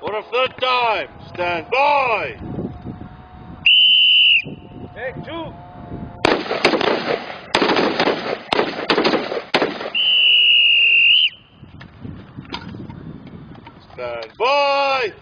For a third time, stand by! Take two. Stand by!